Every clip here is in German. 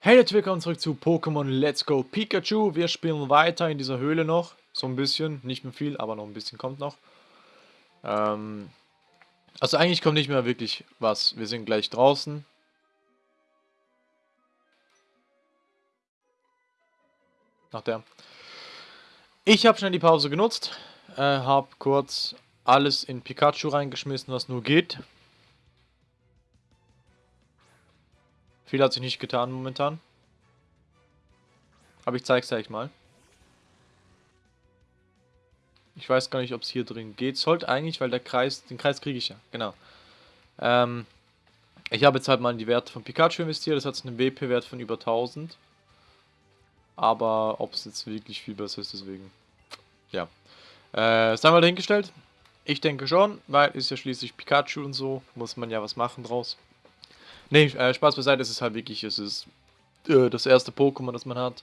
Hey Leute, willkommen zurück zu Pokémon Let's Go Pikachu. Wir spielen weiter in dieser Höhle noch. So ein bisschen, nicht mehr viel, aber noch ein bisschen kommt noch. Ähm, also eigentlich kommt nicht mehr wirklich was. Wir sind gleich draußen. Nach der. Ich habe schnell die Pause genutzt. Äh, habe kurz alles in Pikachu reingeschmissen, was nur geht. Viel hat sich nicht getan momentan. Aber ich zeig's euch mal. Ich weiß gar nicht, ob es hier drin geht. Sollte eigentlich, weil der Kreis, den Kreis kriege ich ja, genau. Ähm, ich habe jetzt halt mal in die Werte von Pikachu investiert. Das hat einen WP-Wert von über 1000. Aber ob es jetzt wirklich viel besser ist, deswegen. Ja. Äh, sei mal dahingestellt. Ich denke schon, weil ist ja schließlich Pikachu und so. Muss man ja was machen draus. Nee, äh, Spaß beiseite, es ist halt wirklich, es ist äh, das erste Pokémon, das man hat.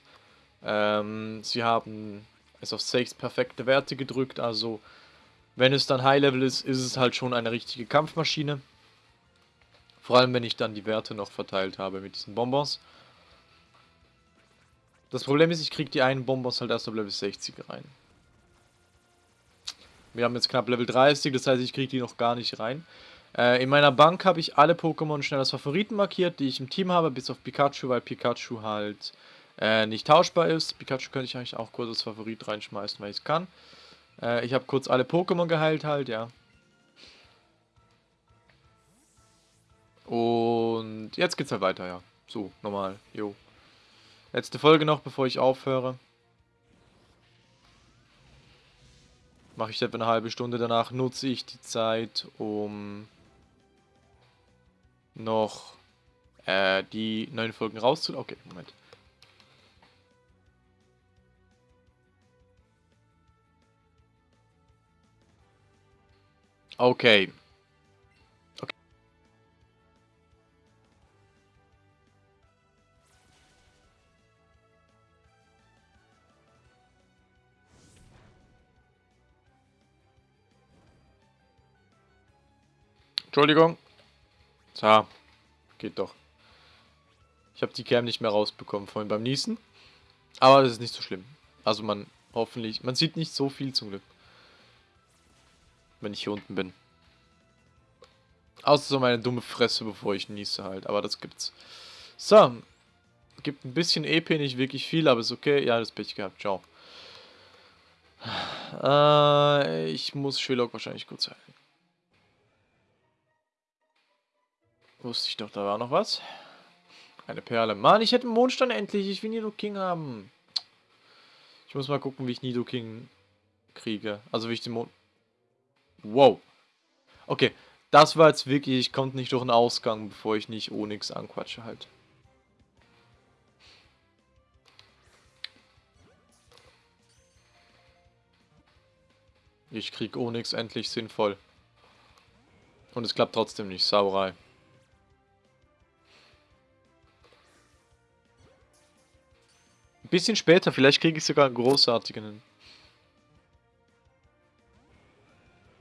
Ähm, sie haben es auf 6 perfekte Werte gedrückt, also wenn es dann High Level ist, ist es halt schon eine richtige Kampfmaschine. Vor allem, wenn ich dann die Werte noch verteilt habe mit diesen Bonbons. Das Problem ist, ich kriege die einen Bonbons halt erst auf Level 60 rein. Wir haben jetzt knapp Level 30, das heißt, ich kriege die noch gar nicht rein. Äh, in meiner Bank habe ich alle Pokémon schnell als Favoriten markiert, die ich im Team habe, bis auf Pikachu, weil Pikachu halt äh, nicht tauschbar ist. Pikachu könnte ich eigentlich auch kurz als Favorit reinschmeißen, weil ich es kann. Äh, ich habe kurz alle Pokémon geheilt halt, ja. Und jetzt geht's halt weiter, ja. So, normal, jo. Letzte Folge noch, bevor ich aufhöre. Mache ich etwa eine halbe Stunde. Danach nutze ich die Zeit, um noch äh, die neuen Folgen rauszuladen. Okay, Moment. Okay. okay. Entschuldigung. So, geht doch. Ich habe die Cam nicht mehr rausbekommen vorhin beim Niesen. Aber das ist nicht so schlimm. Also man hoffentlich, man sieht nicht so viel zum Glück. Wenn ich hier unten bin. Außer so meine dumme Fresse, bevor ich niese halt. Aber das gibt's. So. Gibt ein bisschen EP, nicht wirklich viel, aber ist okay. Ja, das Pech gehabt. Ciao. Äh, ich muss Sherlock wahrscheinlich kurz heilen. Wusste ich doch, da war noch was. Eine Perle. Mann, ich hätte einen Mondstein endlich. Ich will Nido King haben. Ich muss mal gucken, wie ich Nido King kriege. Also wie ich den Mond... Wow. Okay, das war jetzt wirklich... Ich konnte nicht durch den Ausgang, bevor ich nicht Onyx anquatsche halt. Ich krieg Onyx endlich sinnvoll. Und es klappt trotzdem nicht. Sauerei. Ein bisschen später, vielleicht kriege ich sogar einen großartigen.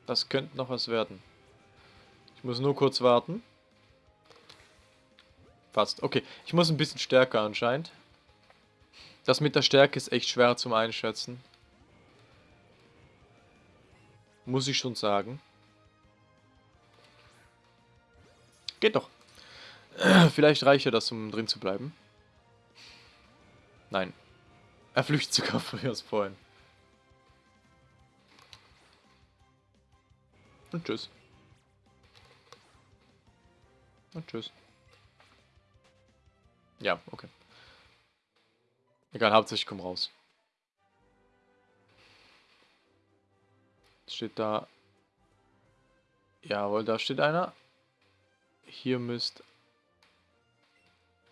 Das könnte noch was werden. Ich muss nur kurz warten. Fast. Okay, ich muss ein bisschen stärker anscheinend. Das mit der Stärke ist echt schwer zum Einschätzen. Muss ich schon sagen. Geht doch. Vielleicht reicht ja das, um drin zu bleiben. Nein. Er flüchtet sogar früher als vorhin. Und tschüss. Und tschüss. Ja, okay. Egal, hauptsächlich ich komm raus. Steht da... Jawohl, da steht einer. Hier müsst...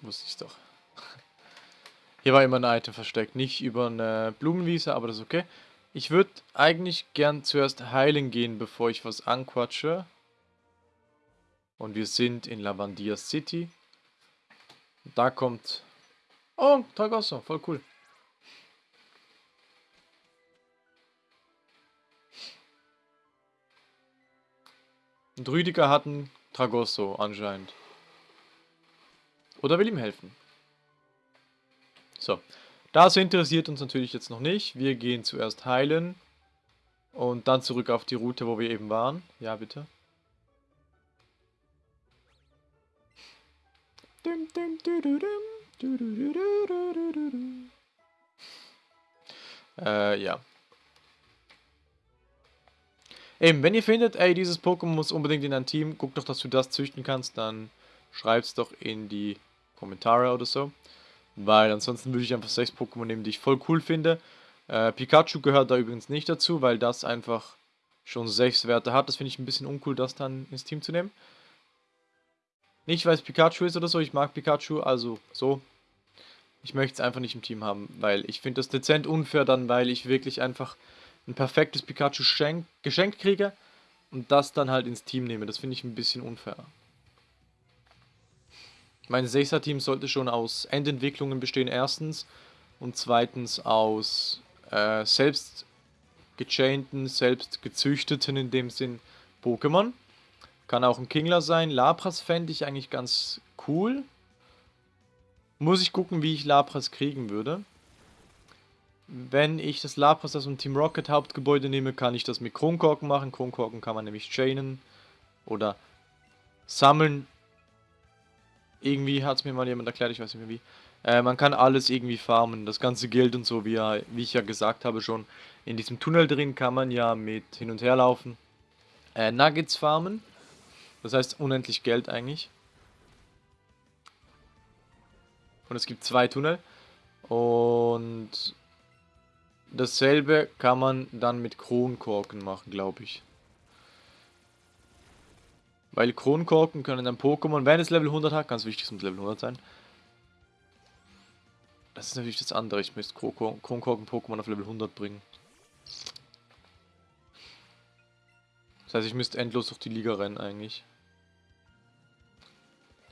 Wusste ich doch. Hier war immer ein Item versteckt, nicht über eine Blumenwiese, aber das ist okay. Ich würde eigentlich gern zuerst heilen gehen, bevor ich was anquatsche. Und wir sind in Lavandia City. Da kommt... Oh, Tragosso, voll cool. Und Rüdiger hat einen Tragosso anscheinend. Oder will ihm helfen. So, das interessiert uns natürlich jetzt noch nicht. Wir gehen zuerst heilen und dann zurück auf die Route, wo wir eben waren. Ja, bitte. Äh, ja. Eben, wenn ihr findet, ey, dieses Pokémon muss unbedingt in ein Team, guck doch, dass du das züchten kannst, dann schreib's doch in die Kommentare oder so. Weil ansonsten würde ich einfach sechs Pokémon nehmen, die ich voll cool finde. Äh, Pikachu gehört da übrigens nicht dazu, weil das einfach schon sechs Werte hat. Das finde ich ein bisschen uncool, das dann ins Team zu nehmen. Nicht, weil es Pikachu ist oder so. Ich mag Pikachu, also so. Ich möchte es einfach nicht im Team haben, weil ich finde das dezent unfair dann, weil ich wirklich einfach ein perfektes Pikachu geschenkt kriege und das dann halt ins Team nehme. Das finde ich ein bisschen unfair. Mein 6er-Team sollte schon aus Endentwicklungen bestehen, erstens. Und zweitens aus äh, selbst gechainten, selbst gezüchteten in dem Sinn Pokémon. Kann auch ein Kingler sein. Lapras fände ich eigentlich ganz cool. Muss ich gucken, wie ich Lapras kriegen würde. Wenn ich das Lapras aus dem Team Rocket Hauptgebäude nehme, kann ich das mit Kronkorken machen. Kronkorken kann man nämlich chainen oder sammeln irgendwie hat es mir mal jemand erklärt, ich weiß nicht mehr wie. Äh, man kann alles irgendwie farmen, das ganze Geld und so, wie, wie ich ja gesagt habe schon. In diesem Tunnel drin kann man ja mit hin und her laufen. Äh, Nuggets farmen, das heißt unendlich Geld eigentlich. Und es gibt zwei Tunnel. Und dasselbe kann man dann mit Kronkorken machen, glaube ich. Weil Kronkorken können ein Pokémon, wenn es Level 100 hat, ganz wichtig, es muss Level 100 sein. Das ist natürlich das andere, ich müsste Kronkorken Pokémon auf Level 100 bringen. Das heißt, ich müsste endlos durch die Liga rennen eigentlich.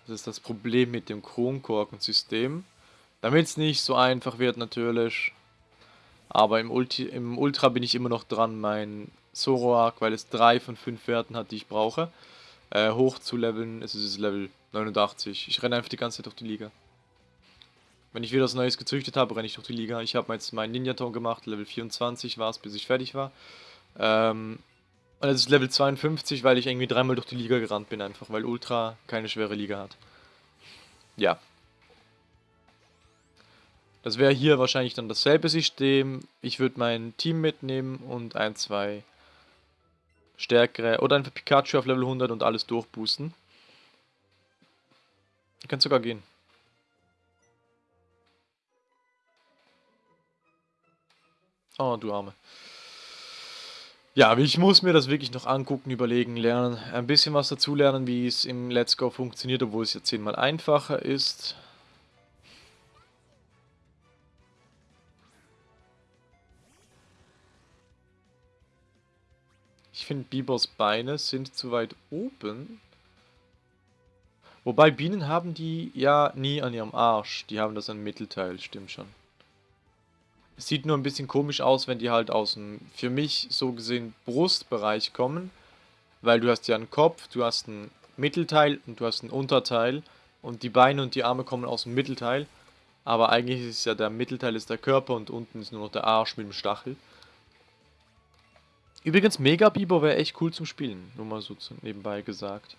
Das ist das Problem mit dem Kronkorken-System. Damit es nicht so einfach wird natürlich. Aber im, Ulti im Ultra bin ich immer noch dran, mein Zoroark, weil es drei von fünf Werten hat, die ich brauche äh, hoch zu leveln. Es ist Level 89. Ich renne einfach die ganze Zeit durch die Liga. Wenn ich wieder was Neues gezüchtet habe, renne ich durch die Liga. Ich habe jetzt meinen Ninja-Ton gemacht. Level 24 war es, bis ich fertig war. Ähm, und es ist Level 52, weil ich irgendwie dreimal durch die Liga gerannt bin einfach, weil Ultra keine schwere Liga hat. Ja. Das wäre hier wahrscheinlich dann dasselbe System. Ich würde mein Team mitnehmen und ein, zwei stärkere oder einfach Pikachu auf Level 100 und alles durchboosten. Könnt sogar gehen. Oh, du Arme. Ja, ich muss mir das wirklich noch angucken, überlegen, lernen. Ein bisschen was dazu lernen, wie es im Let's Go funktioniert, obwohl es jetzt zehnmal einfacher ist. Finde, Bibers Beine sind zu weit oben. Wobei Bienen haben die ja nie an ihrem Arsch. Die haben das an Mittelteil, stimmt schon. Es sieht nur ein bisschen komisch aus, wenn die halt aus dem, für mich so gesehen, Brustbereich kommen. Weil du hast ja einen Kopf, du hast ein Mittelteil und du hast ein Unterteil. Und die Beine und die Arme kommen aus dem Mittelteil. Aber eigentlich ist ja der Mittelteil ist der Körper und unten ist nur noch der Arsch mit dem Stachel. Übrigens, Mega Biber wäre echt cool zum Spielen. Nur mal so nebenbei gesagt.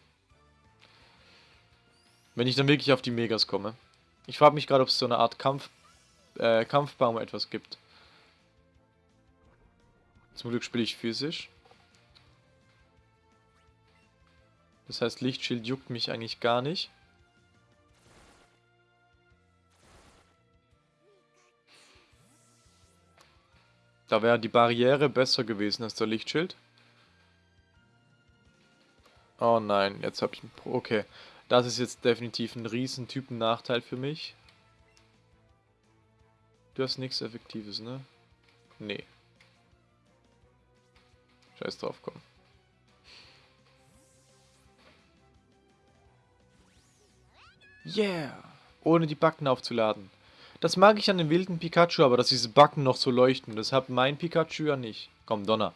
Wenn ich dann wirklich auf die Megas komme. Ich frage mich gerade, ob es so eine Art Kampf, äh, Kampfbaum etwas gibt. Zum Glück spiele ich physisch. Das heißt, Lichtschild juckt mich eigentlich gar nicht. Da wäre die Barriere besser gewesen als der Lichtschild. Oh nein, jetzt habe ich. Okay, das ist jetzt definitiv ein riesen Typen-Nachteil für mich. Du hast nichts Effektives, ne? Nee. Scheiß drauf, komm. Yeah! Ohne die Backen aufzuladen. Das mag ich an dem wilden Pikachu, aber dass diese Backen noch so leuchten. Das hat mein Pikachu ja nicht. Komm, Donner.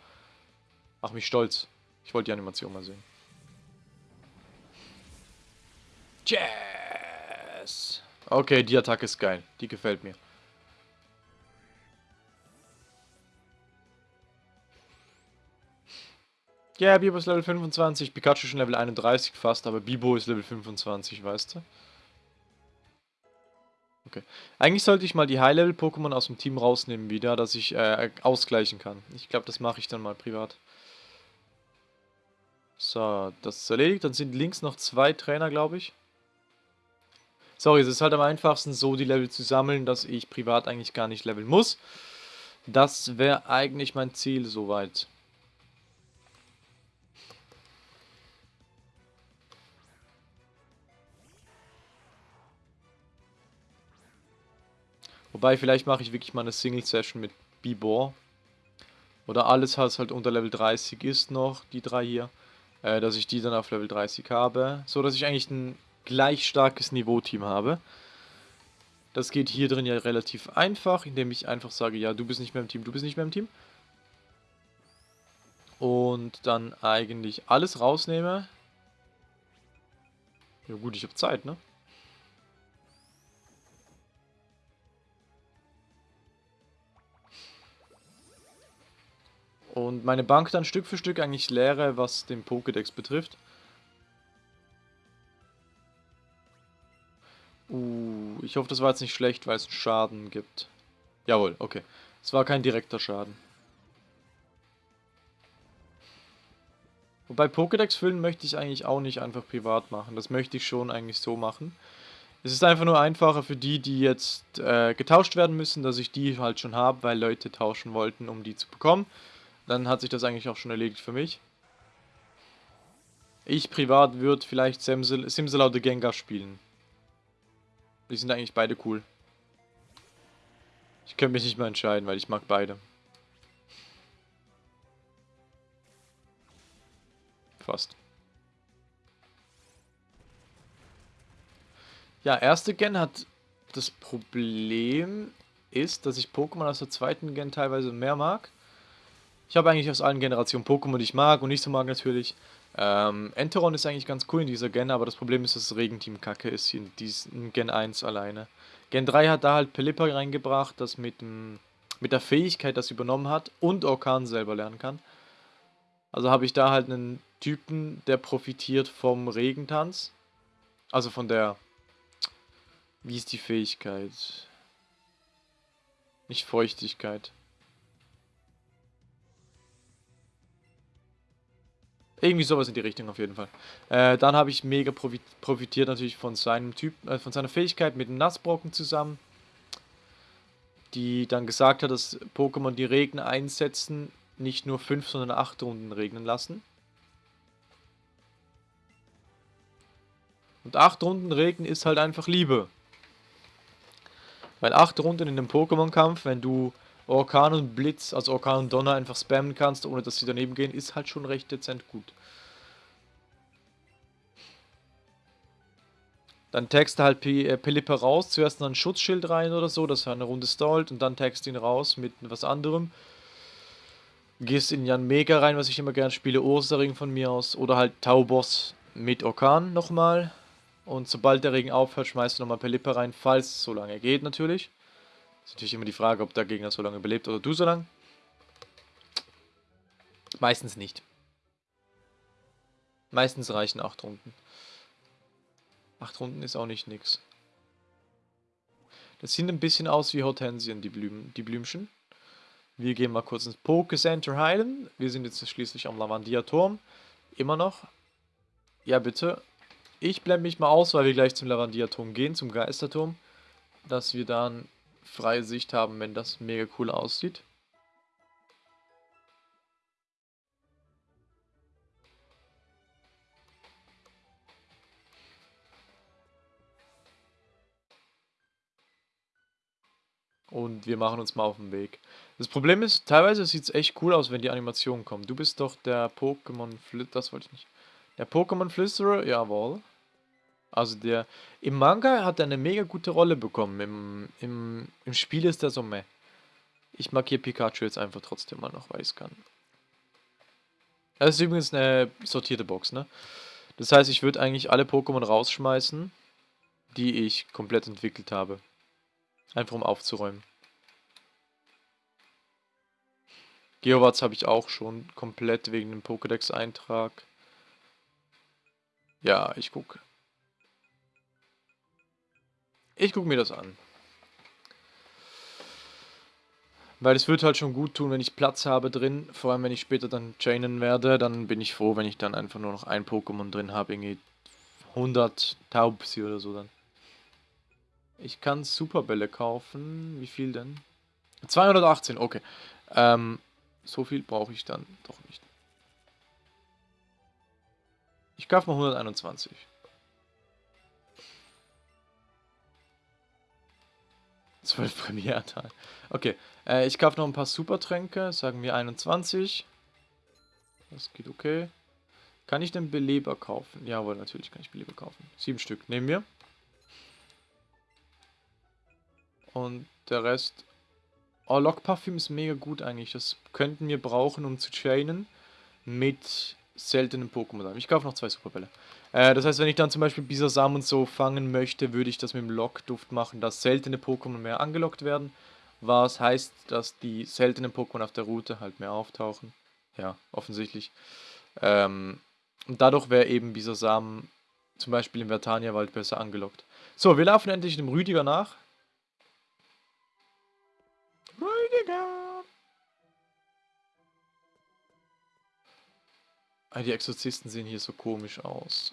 Mach mich stolz. Ich wollte die Animation mal sehen. Yes! Okay, die Attacke ist geil. Die gefällt mir. Ja, yeah, Bibo ist Level 25, Pikachu schon Level 31 fast, aber Bibo ist Level 25, weißt du? Okay. Eigentlich sollte ich mal die High-Level-Pokémon aus dem Team rausnehmen wieder, dass ich äh, ausgleichen kann. Ich glaube, das mache ich dann mal privat. So, das ist erledigt. Dann sind links noch zwei Trainer, glaube ich. Sorry, es ist halt am einfachsten, so die Level zu sammeln, dass ich privat eigentlich gar nicht leveln muss. Das wäre eigentlich mein Ziel soweit. Wobei, vielleicht mache ich wirklich mal eine Single-Session mit Bibor. Oder alles, was halt unter Level 30 ist noch, die drei hier. Äh, dass ich die dann auf Level 30 habe. So, dass ich eigentlich ein gleich starkes Niveau-Team habe. Das geht hier drin ja relativ einfach, indem ich einfach sage, ja, du bist nicht mehr im Team, du bist nicht mehr im Team. Und dann eigentlich alles rausnehme. Ja gut, ich habe Zeit, ne? Und meine Bank dann Stück für Stück eigentlich leere, was den Pokédex betrifft. Uh, ich hoffe, das war jetzt nicht schlecht, weil es einen Schaden gibt. Jawohl, okay. Es war kein direkter Schaden. Wobei Pokédex füllen möchte ich eigentlich auch nicht einfach privat machen. Das möchte ich schon eigentlich so machen. Es ist einfach nur einfacher für die, die jetzt äh, getauscht werden müssen, dass ich die halt schon habe, weil Leute tauschen wollten, um die zu bekommen. Dann hat sich das eigentlich auch schon erledigt für mich. Ich privat würde vielleicht Simsel Simsel oder Gengar spielen. Die sind eigentlich beide cool. Ich könnte mich nicht mehr entscheiden, weil ich mag beide. Fast. Ja, erste Gen hat das Problem ist, dass ich Pokémon aus der zweiten Gen teilweise mehr mag. Ich habe eigentlich aus allen Generationen Pokémon, die ich mag und nicht so mag natürlich. Ähm, Enteron ist eigentlich ganz cool in dieser Gen, aber das Problem ist, dass das Regenteam kacke ist in diesem Gen 1 alleine. Gen 3 hat da halt Pelipper reingebracht, das mit, dem, mit der Fähigkeit das übernommen hat und Orkan selber lernen kann. Also habe ich da halt einen Typen, der profitiert vom Regentanz. Also von der... Wie ist die Fähigkeit? Nicht Feuchtigkeit. Irgendwie sowas in die Richtung auf jeden Fall. Äh, dann habe ich mega profitiert natürlich von seinem Typ, äh, von seiner Fähigkeit mit dem Nassbrocken zusammen. Die dann gesagt hat, dass Pokémon die Regen einsetzen, nicht nur 5, sondern 8 Runden regnen lassen. Und 8 Runden Regen ist halt einfach Liebe. Weil 8 Runden in einem Pokémon-Kampf, wenn du Orkan und Blitz, also Orkan und Donner einfach spammen kannst, ohne dass sie daneben gehen, ist halt schon recht dezent gut. Dann texte halt äh, Pelipper raus, zuerst noch ein Schutzschild rein oder so, dass er eine Runde stallt und dann text ihn raus mit was anderem. Gehst in Jan Mega rein, was ich immer gerne spiele, Ursaring von mir aus, oder halt Tauboss mit Orkan nochmal. Und sobald der Regen aufhört, schmeißt du nochmal Pelipper rein, falls es so lange geht natürlich. Ist natürlich immer die Frage, ob der Gegner so lange belebt oder du so lange. Meistens nicht. Meistens reichen 8 Runden. 8 Runden ist auch nicht nix. Das sieht ein bisschen aus wie Hortensien, die, Blüm die Blümchen. Wir gehen mal kurz ins Poke Center heilen. Wir sind jetzt schließlich am Lavandia-Turm. Immer noch. Ja, bitte. Ich blende mich mal aus, weil wir gleich zum Lavandia-Turm gehen, zum Geisterturm. Dass wir dann freie Sicht haben, wenn das mega cool aussieht. Und wir machen uns mal auf den Weg. Das Problem ist, teilweise sieht es echt cool aus, wenn die Animationen kommen. Du bist doch der Pokémon Flüsterer, das wollte ich nicht. Der Pokémon Flüsterer, jawohl. Also der, im Manga hat er eine mega gute Rolle bekommen. Im, im, im Spiel ist er so meh. Ich markiere Pikachu jetzt einfach trotzdem mal noch, weil ich es kann. Das ist übrigens eine sortierte Box, ne? Das heißt, ich würde eigentlich alle Pokémon rausschmeißen, die ich komplett entwickelt habe. Einfach um aufzuräumen. Geowatts habe ich auch schon komplett wegen dem Pokédex-Eintrag. Ja, ich gucke. Ich gucke mir das an. Weil es wird halt schon gut tun, wenn ich Platz habe drin. Vor allem, wenn ich später dann chainen werde, dann bin ich froh, wenn ich dann einfach nur noch ein Pokémon drin habe. Irgendwie 100 Taubsi oder so dann. Ich kann Superbälle kaufen. Wie viel denn? 218, okay. Ähm, so viel brauche ich dann doch nicht. Ich kaufe mal 121. Zwölf Premierteil. Okay, äh, ich kaufe noch ein paar Supertränke, sagen wir 21. Das geht okay. Kann ich den Beleber kaufen? Jawohl, natürlich kann ich Beleber kaufen. Sieben Stück nehmen wir. Und der Rest... Oh, Lockparfüm ist mega gut eigentlich. Das könnten wir brauchen, um zu chainen mit seltenen Pokémon. Ich kaufe noch zwei Superbälle. Äh, das heißt, wenn ich dann zum Beispiel Bisasam und so fangen möchte, würde ich das mit dem Lockduft machen, dass seltene Pokémon mehr angelockt werden. Was heißt, dass die seltenen Pokémon auf der Route halt mehr auftauchen. Ja, offensichtlich. Ähm, und dadurch wäre eben Bisasam zum Beispiel im Vertania-Wald besser angelockt. So, wir laufen endlich dem Rüdiger nach. Rüdiger! Ah, die Exorzisten sehen hier so komisch aus.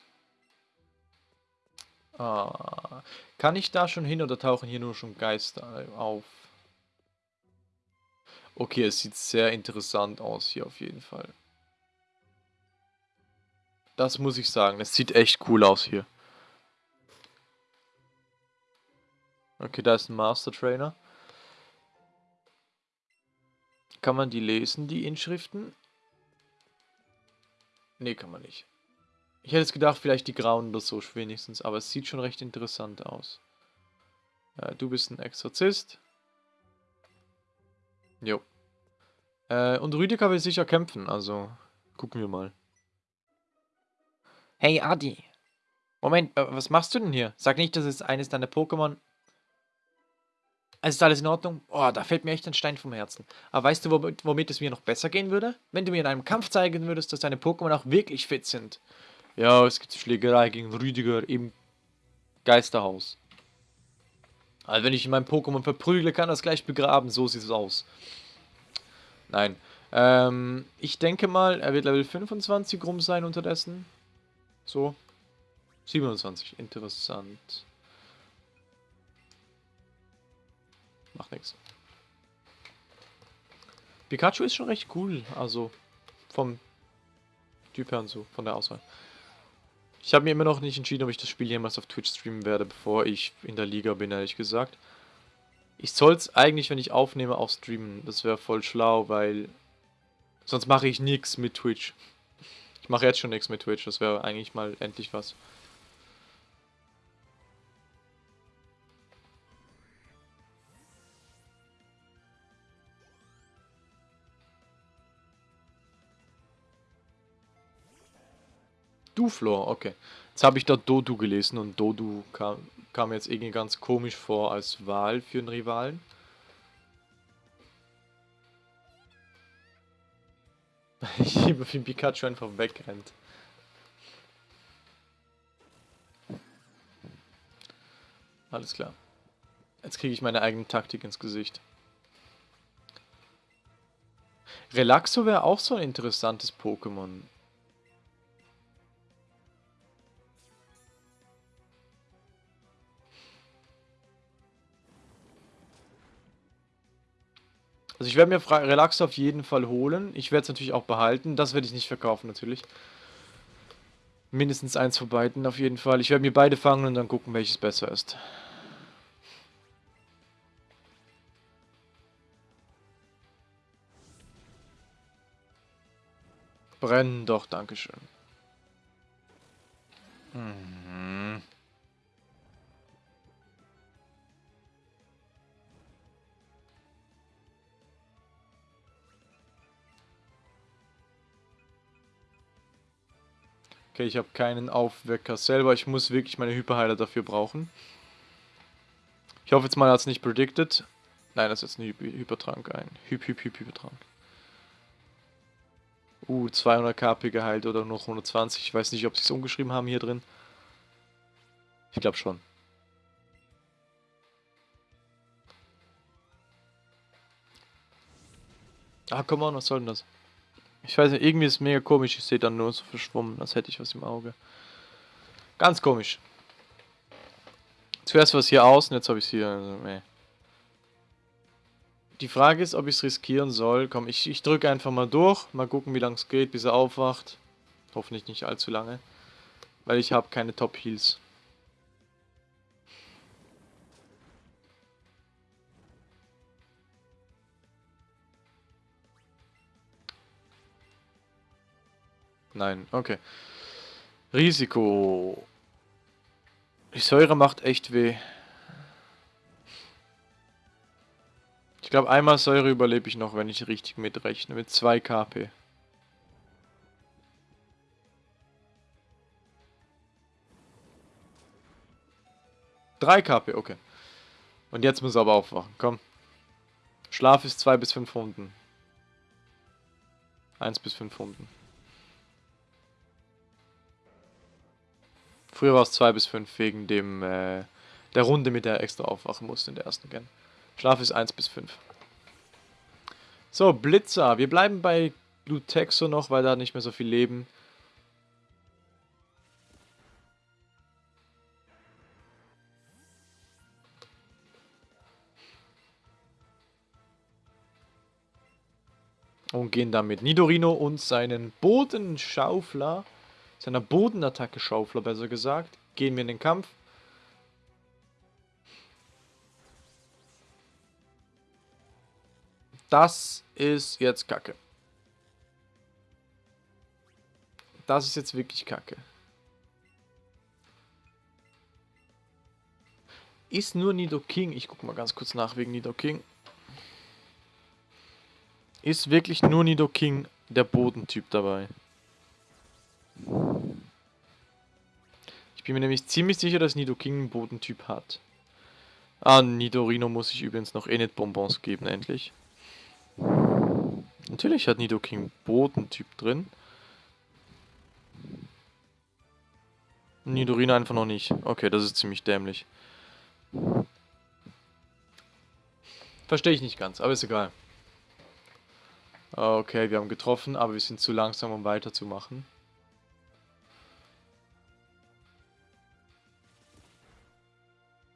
Ah, kann ich da schon hin oder tauchen hier nur schon Geister auf? Okay, es sieht sehr interessant aus hier auf jeden Fall. Das muss ich sagen, es sieht echt cool aus hier. Okay, da ist ein Master Trainer. Kann man die lesen, die Inschriften? Nee, kann man nicht. Ich hätte es gedacht, vielleicht die grauen oder so wenigstens, aber es sieht schon recht interessant aus. Äh, du bist ein Exorzist. Jo. Äh, und Rüdiger will sicher kämpfen, also gucken wir mal. Hey Adi. Moment, äh, was machst du denn hier? Sag nicht, das ist eines deiner Pokémon. Also ist alles in Ordnung? Oh, da fällt mir echt ein Stein vom Herzen. Aber weißt du, womit, womit es mir noch besser gehen würde? Wenn du mir in einem Kampf zeigen würdest, dass deine Pokémon auch wirklich fit sind. Ja, es gibt Schlägerei gegen Rüdiger im Geisterhaus. Also wenn ich meinem Pokémon verprügle, kann das gleich begraben. So sieht es aus. Nein. Ähm, ich denke mal, er wird Level 25 rum sein unterdessen. So. 27. Interessant. Macht nichts. Pikachu ist schon recht cool. Also vom Typ her und so, von der Auswahl. Ich habe mir immer noch nicht entschieden, ob ich das Spiel jemals auf Twitch streamen werde, bevor ich in der Liga bin, ehrlich gesagt. Ich soll es eigentlich, wenn ich aufnehme, auch streamen. Das wäre voll schlau, weil sonst mache ich nichts mit Twitch. Ich mache jetzt schon nichts mit Twitch, das wäre eigentlich mal endlich was. Duflor, okay. Jetzt habe ich da Dodu gelesen und Dodu kam, kam jetzt irgendwie ganz komisch vor als Wahl für einen Rivalen. Ich liebe, wie Pikachu einfach wegrennt. Alles klar. Jetzt kriege ich meine eigene Taktik ins Gesicht. Relaxo wäre auch so ein interessantes Pokémon. Also ich werde mir Relax auf jeden Fall holen. Ich werde es natürlich auch behalten. Das werde ich nicht verkaufen natürlich. Mindestens eins von beiden auf jeden Fall. Ich werde mir beide fangen und dann gucken, welches besser ist. Brennen doch, Dankeschön. Mhm. Okay, ich habe keinen Aufwecker selber. Ich muss wirklich meine Hyperheiler dafür brauchen. Ich hoffe jetzt mal, er hat es nicht predicted. Nein, das ist jetzt ein Hypertrank ein. Hyp, Hyp, Hyp, Hypertrank. Uh, 200 KP geheilt oder noch 120. Ich weiß nicht, ob sie es umgeschrieben haben hier drin. Ich glaube schon. Ah, komm on, was soll denn das? Ich weiß nicht, irgendwie ist es mega komisch. Ich sehe dann nur so verschwommen, als hätte ich was im Auge. Ganz komisch. Zuerst war es hier außen, jetzt habe ich es hier. Also, nee. Die Frage ist, ob ich es riskieren soll. Komm, ich, ich drücke einfach mal durch. Mal gucken, wie lange es geht, bis er aufwacht. Hoffentlich nicht allzu lange. Weil ich habe keine Top Heals. Nein, okay. Risiko. Die Säure macht echt weh. Ich glaube, einmal Säure überlebe ich noch, wenn ich richtig mitrechne. Mit 2 KP. Drei KP, okay. Und jetzt muss er aber aufwachen, komm. Schlaf ist 2 bis 5 Runden. 1 bis 5 Runden. Früher war es 2 bis 5 wegen dem äh, der Runde, mit der er extra aufwachen musste in der ersten Gen. Schlaf ist 1 bis 5. So, Blitzer. Wir bleiben bei Lutexo noch, weil da nicht mehr so viel Leben. Und gehen dann mit Nidorino und seinen Bodenschaufler seiner Bodenattacke Schaufler besser gesagt, gehen wir in den Kampf. Das ist jetzt Kacke. Das ist jetzt wirklich Kacke. Ist nur Nido King, ich guck mal ganz kurz nach wegen Nido King. Ist wirklich nur Nido King der Bodentyp dabei? Ich bin mir nämlich ziemlich sicher, dass Nidoking einen Bodentyp hat. Ah, Nidorino muss ich übrigens noch Enid-Bonbons geben, endlich. Natürlich hat Nidoking Bodentyp drin. Nidorino einfach noch nicht. Okay, das ist ziemlich dämlich. Verstehe ich nicht ganz, aber ist egal. Okay, wir haben getroffen, aber wir sind zu langsam, um weiterzumachen.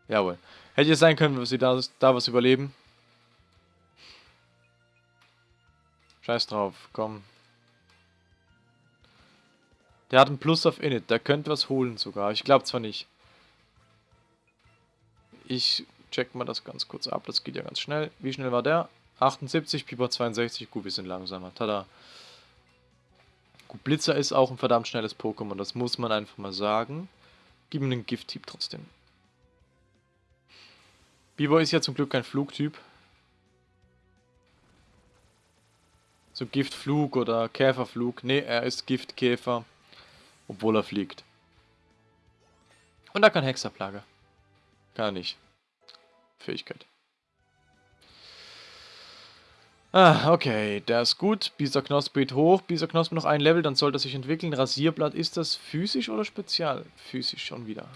Jawohl. Hätte es sein können, dass sie da, da was überleben. Scheiß drauf, komm. Der hat einen Plus auf Init, der könnte was holen sogar. Ich glaube zwar nicht. Ich check mal das ganz kurz ab, das geht ja ganz schnell. Wie schnell war der? 78, Piper 62, gut, wir sind langsamer. Tada. Gut, Blitzer ist auch ein verdammt schnelles Pokémon, das muss man einfach mal sagen. Gib ihm einen Gift-Typ trotzdem. Biber ist ja zum Glück kein Flugtyp. So Giftflug oder Käferflug. Ne, er ist Giftkäfer. Obwohl er fliegt. Und er kann Hexerplage. Er nicht. Fähigkeit. Ah, okay, der ist gut. Bisa Knospe geht hoch. Bisa Knospe noch ein Level, dann sollte er sich entwickeln. Rasierblatt, ist das physisch oder spezial? Physisch schon wieder.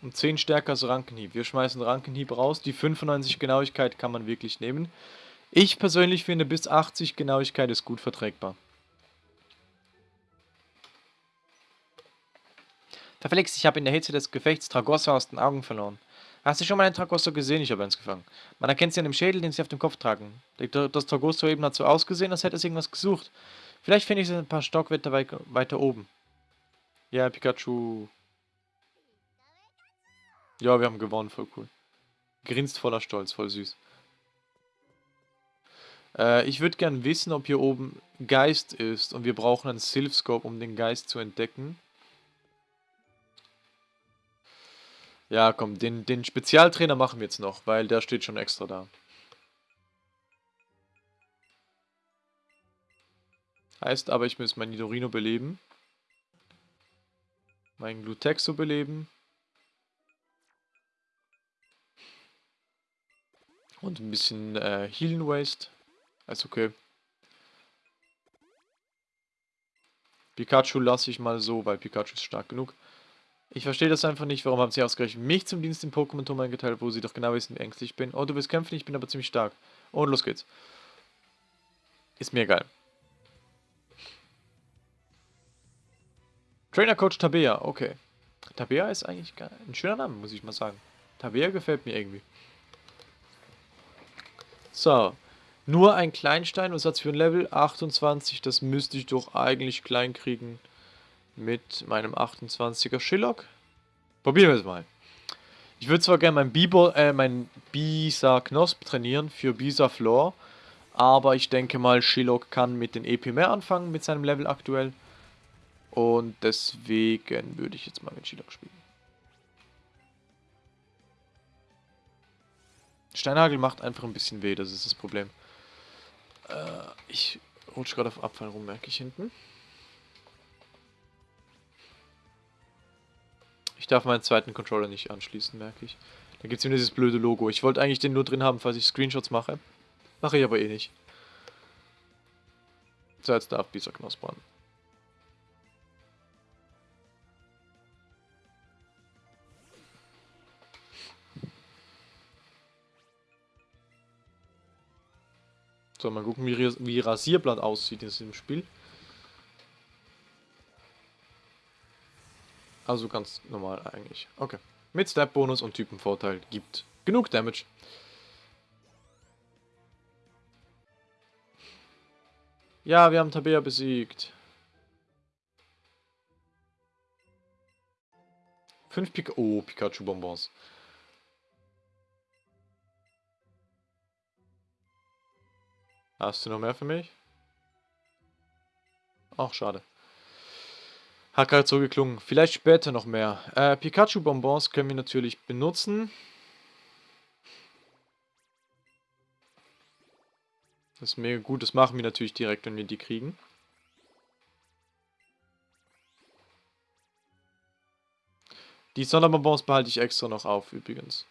Um 10 stärker als Rankenhieb. Wir schmeißen Rankenhieb raus. Die 95 Genauigkeit kann man wirklich nehmen. Ich persönlich finde, bis 80 Genauigkeit ist gut verträgbar. Verflixt, ich habe in der Hitze des Gefechts Tragossa aus den Augen verloren. Hast du schon mal einen Tragosso gesehen? Ich habe eins gefangen. Man erkennt sie an dem Schädel, den sie auf dem Kopf tragen. Das Tragosso eben hat so ausgesehen, als hätte es irgendwas gesucht. Vielleicht finde ich es ein paar Stockwetter weiter oben. Ja, Pikachu. Ja, wir haben gewonnen, voll cool. Grinst voller Stolz, voll süß. Äh, ich würde gern wissen, ob hier oben Geist ist und wir brauchen einen Sylph-Scope, um den Geist zu entdecken. Ja, komm, den, den Spezialtrainer machen wir jetzt noch, weil der steht schon extra da. Heißt aber, ich muss mein Nidorino beleben. Mein Glutexo beleben. Und ein bisschen äh, Healing Waste. Ist okay. Pikachu lasse ich mal so, weil Pikachu ist stark genug. Ich verstehe das einfach nicht, warum haben sie ausgerechnet mich zum Dienst im Pokémon-Turm eingeteilt, wo sie doch genau wissen, wie ängstlich ich bin. Oh, du willst kämpfen, ich bin aber ziemlich stark. Und los geht's. Ist mir egal. Trainer Coach Tabea, okay. Tabea ist eigentlich ein schöner Name, muss ich mal sagen. Tabea gefällt mir irgendwie. So. Nur ein Kleinstein und Satz für ein Level 28, das müsste ich doch eigentlich klein kriegen mit meinem 28er Shillock. Probieren wir es mal. Ich würde zwar gerne mein, Biber, äh, mein Bisa Knosp trainieren für Bisa Floor, aber ich denke mal, Shillock kann mit den EP mehr anfangen, mit seinem Level aktuell. Und deswegen würde ich jetzt mal mit Shillock spielen. Steinhagel macht einfach ein bisschen weh, das ist das Problem. Äh, ich rutsche gerade auf Abfall rum, merke ich hinten. Ich darf meinen zweiten Controller nicht anschließen, merke ich. Da gibt es immer dieses blöde Logo. Ich wollte eigentlich den nur drin haben, falls ich Screenshots mache. Mache ich aber eh nicht. So, jetzt darf dieser Knospe So, mal gucken, wie, wie Rasierblatt aussieht in diesem Spiel. Also ganz normal eigentlich. Okay. Mit Step-Bonus und Typenvorteil gibt genug Damage. Ja, wir haben Tabea besiegt. Fünf Pika oh, Pikachu-Bonbons. Hast du noch mehr für mich? Ach, schade. Hat gerade so geklungen. Vielleicht später noch mehr. Äh, Pikachu-Bonbons können wir natürlich benutzen. Das ist mega gut. Das machen wir natürlich direkt, wenn wir die kriegen. Die Sonderbonbons behalte ich extra noch auf, übrigens.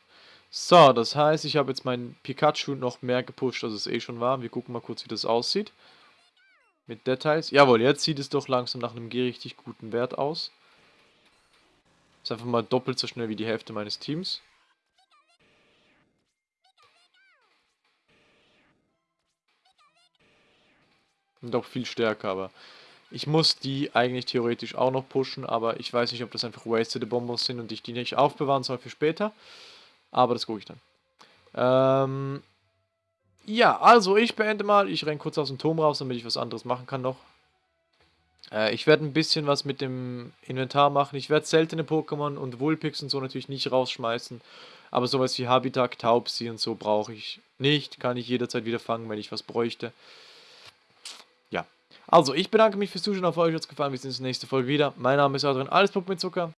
So, das heißt, ich habe jetzt meinen Pikachu noch mehr gepusht, als es eh schon war. Wir gucken mal kurz, wie das aussieht. Mit Details. Jawohl, jetzt sieht es doch langsam nach einem richtig guten Wert aus. Ist einfach mal doppelt so schnell wie die Hälfte meines Teams. Und auch viel stärker, aber ich muss die eigentlich theoretisch auch noch pushen, aber ich weiß nicht, ob das einfach wasted Bonbons sind und ich die nicht aufbewahren soll für später. Aber das gucke ich dann. Ähm, ja, also ich beende mal. Ich renne kurz aus dem Turm raus, damit ich was anderes machen kann noch. Äh, ich werde ein bisschen was mit dem Inventar machen. Ich werde seltene Pokémon und Vulpix und so natürlich nicht rausschmeißen. Aber sowas wie Habitat, Taubsi und so brauche ich nicht. Kann ich jederzeit wieder fangen, wenn ich was bräuchte. Ja. Also, ich bedanke mich fürs Zuschauen. Auf euch hat es gefallen. Wir sehen uns in der nächsten Folge wieder. Mein Name ist Adrian. Alles Puppe mit Zucker.